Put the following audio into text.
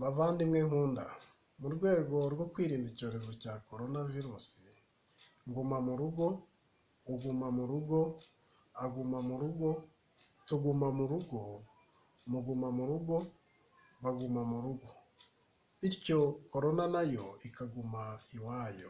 Bavandimwe nkunda, mu rwego rwo kwirinda icyorezo cya korona virusi, nguma mu rugo, uguma mu rugo, aguma mu rugo, tuguma mu rugo, muguma mu rugo, baguma mu rugo, bityo korona na yo ikaguma iwayo.